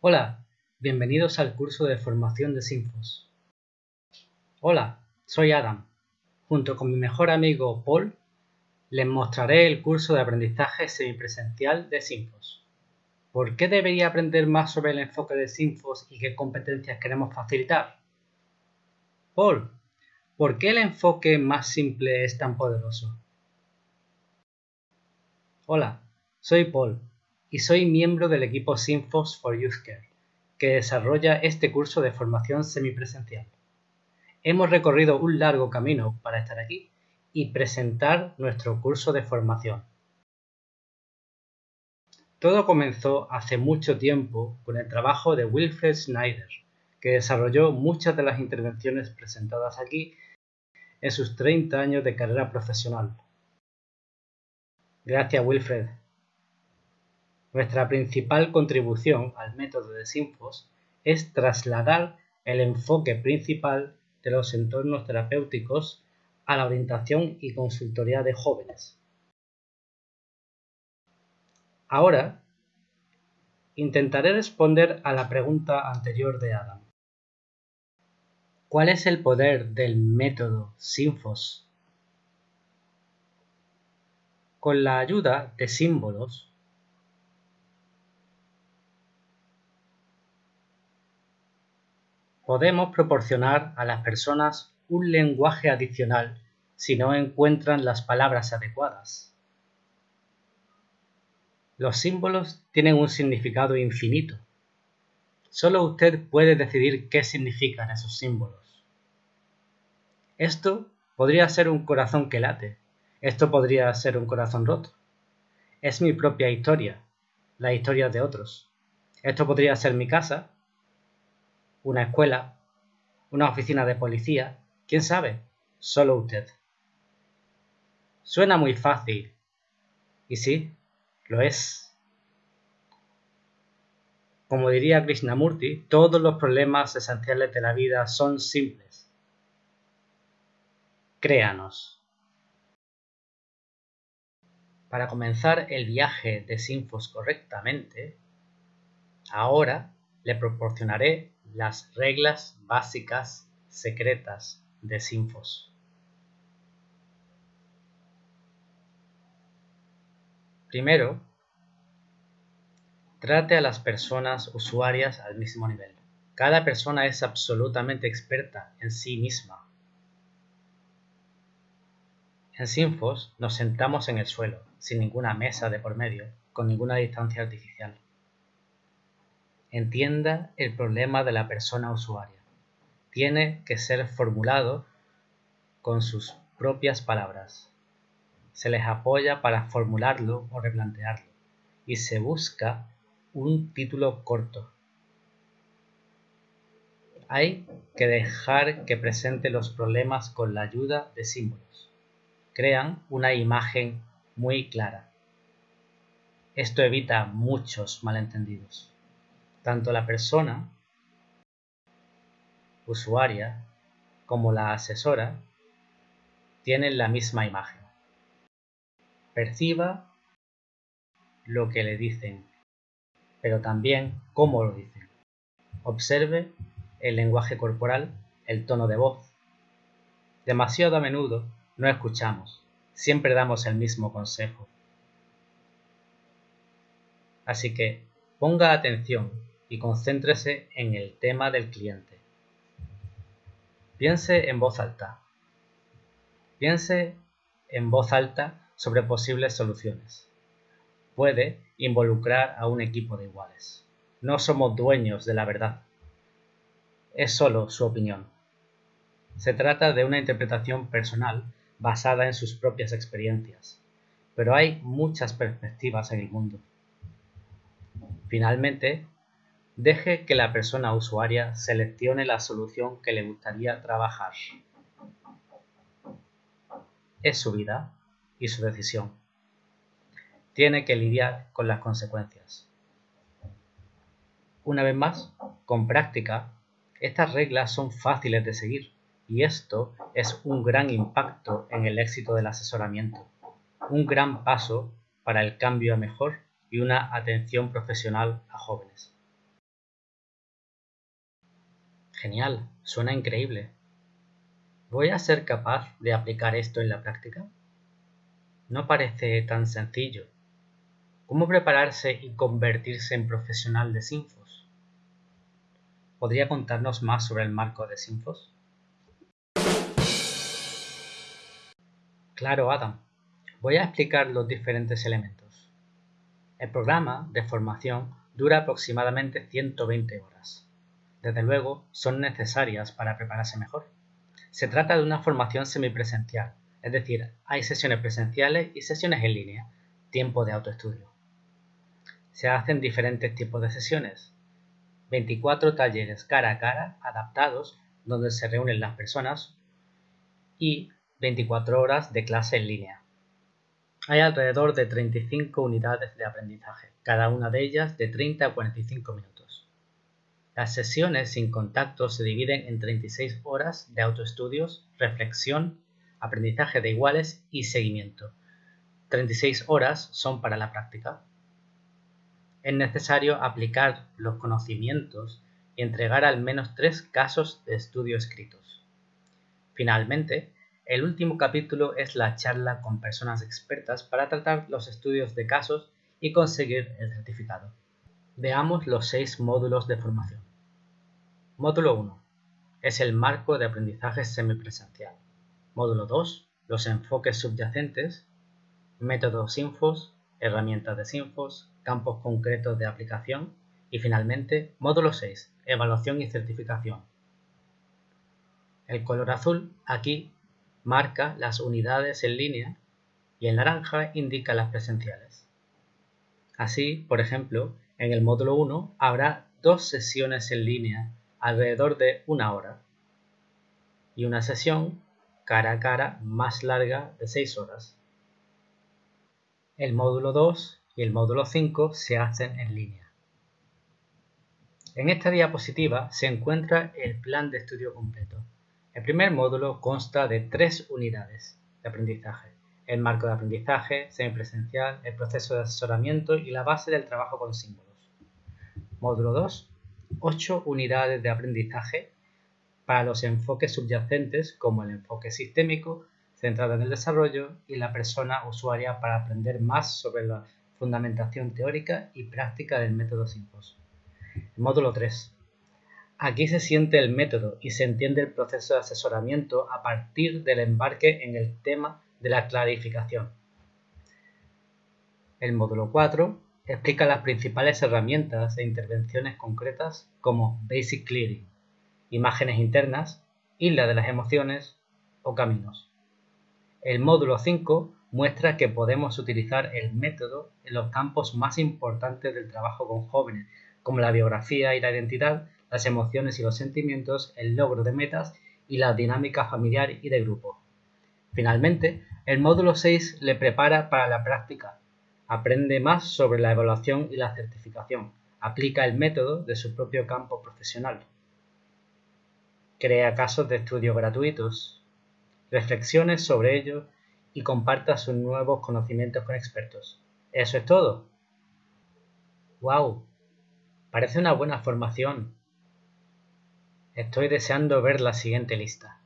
Hola, bienvenidos al curso de formación de Sinfos. Hola, soy Adam. Junto con mi mejor amigo Paul, les mostraré el curso de aprendizaje semipresencial de Sinfos. ¿Por qué debería aprender más sobre el enfoque de Sinfos y qué competencias queremos facilitar? Paul, ¿por qué el enfoque más simple es tan poderoso? Hola, soy Paul y soy miembro del equipo Sinfos for Youth Care, que desarrolla este curso de formación semipresencial. Hemos recorrido un largo camino para estar aquí y presentar nuestro curso de formación. Todo comenzó hace mucho tiempo con el trabajo de Wilfred Schneider, que desarrolló muchas de las intervenciones presentadas aquí en sus 30 años de carrera profesional. Gracias Wilfred. Nuestra principal contribución al método de Sinfos es trasladar el enfoque principal de los entornos terapéuticos a la orientación y consultoría de jóvenes. Ahora, intentaré responder a la pregunta anterior de Adam. ¿Cuál es el poder del método Sinfos? Con la ayuda de símbolos Podemos proporcionar a las personas un lenguaje adicional si no encuentran las palabras adecuadas. Los símbolos tienen un significado infinito. Solo usted puede decidir qué significan esos símbolos. Esto podría ser un corazón que late. Esto podría ser un corazón roto. Es mi propia historia, la historia de otros. Esto podría ser mi casa una escuela, una oficina de policía, quién sabe, solo usted. Suena muy fácil. Y sí, lo es. Como diría Krishnamurti, todos los problemas esenciales de la vida son simples. Créanos. Para comenzar el viaje de Sinfos correctamente, ahora le proporcionaré las reglas básicas secretas de Sinfos. Primero, trate a las personas usuarias al mismo nivel. Cada persona es absolutamente experta en sí misma. En Sinfos nos sentamos en el suelo, sin ninguna mesa de por medio, con ninguna distancia artificial. Entienda el problema de la persona usuaria. Tiene que ser formulado con sus propias palabras. Se les apoya para formularlo o replantearlo y se busca un título corto. Hay que dejar que presente los problemas con la ayuda de símbolos. Crean una imagen muy clara. Esto evita muchos malentendidos tanto la persona usuaria como la asesora tienen la misma imagen. Perciba lo que le dicen, pero también cómo lo dicen. Observe el lenguaje corporal, el tono de voz. Demasiado a menudo no escuchamos, siempre damos el mismo consejo. Así que ponga atención y concéntrese en el tema del cliente. Piense en voz alta. Piense en voz alta sobre posibles soluciones. Puede involucrar a un equipo de iguales. No somos dueños de la verdad. Es solo su opinión. Se trata de una interpretación personal basada en sus propias experiencias, pero hay muchas perspectivas en el mundo. Finalmente, Deje que la persona usuaria seleccione la solución que le gustaría trabajar. Es su vida y su decisión. Tiene que lidiar con las consecuencias. Una vez más, con práctica, estas reglas son fáciles de seguir y esto es un gran impacto en el éxito del asesoramiento, un gran paso para el cambio a mejor y una atención profesional a jóvenes. Genial, suena increíble. ¿Voy a ser capaz de aplicar esto en la práctica? No parece tan sencillo. ¿Cómo prepararse y convertirse en profesional de Sinfos? ¿Podría contarnos más sobre el marco de Sinfos? Claro, Adam. Voy a explicar los diferentes elementos. El programa de formación dura aproximadamente 120 horas. Desde luego, son necesarias para prepararse mejor. Se trata de una formación semipresencial, es decir, hay sesiones presenciales y sesiones en línea, tiempo de autoestudio. Se hacen diferentes tipos de sesiones, 24 talleres cara a cara adaptados donde se reúnen las personas y 24 horas de clase en línea. Hay alrededor de 35 unidades de aprendizaje, cada una de ellas de 30 a 45 minutos. Las sesiones sin contacto se dividen en 36 horas de autoestudios, reflexión, aprendizaje de iguales y seguimiento. 36 horas son para la práctica. Es necesario aplicar los conocimientos y entregar al menos tres casos de estudio escritos. Finalmente, el último capítulo es la charla con personas expertas para tratar los estudios de casos y conseguir el certificado. Veamos los seis módulos de formación. Módulo 1. Es el marco de aprendizaje semipresencial. Módulo 2. Los enfoques subyacentes. Métodos Sinfos, herramientas de Sinfos, campos concretos de aplicación. Y finalmente, módulo 6. Evaluación y certificación. El color azul aquí marca las unidades en línea y el naranja indica las presenciales. Así, por ejemplo, en el módulo 1 habrá dos sesiones en línea alrededor de una hora y una sesión cara a cara más larga de 6 horas. El módulo 2 y el módulo 5 se hacen en línea. En esta diapositiva se encuentra el plan de estudio completo. El primer módulo consta de tres unidades de aprendizaje. El marco de aprendizaje, semipresencial, el proceso de asesoramiento y la base del trabajo con símbolos. Módulo 2 ocho unidades de aprendizaje para los enfoques subyacentes como el enfoque sistémico, centrado en el desarrollo, y la persona usuaria para aprender más sobre la fundamentación teórica y práctica del método SIMPOS. módulo 3. Aquí se siente el método y se entiende el proceso de asesoramiento a partir del embarque en el tema de la clarificación. El módulo 4 explica las principales herramientas e intervenciones concretas como Basic Clearing, imágenes internas, isla de las emociones o caminos. El módulo 5 muestra que podemos utilizar el método en los campos más importantes del trabajo con jóvenes, como la biografía y la identidad, las emociones y los sentimientos, el logro de metas y la dinámica familiar y de grupo. Finalmente, el módulo 6 le prepara para la práctica Aprende más sobre la evaluación y la certificación. Aplica el método de su propio campo profesional. Crea casos de estudio gratuitos. Reflexione sobre ellos y comparta sus nuevos conocimientos con expertos. Eso es todo. ¡Wow! Parece una buena formación. Estoy deseando ver la siguiente lista.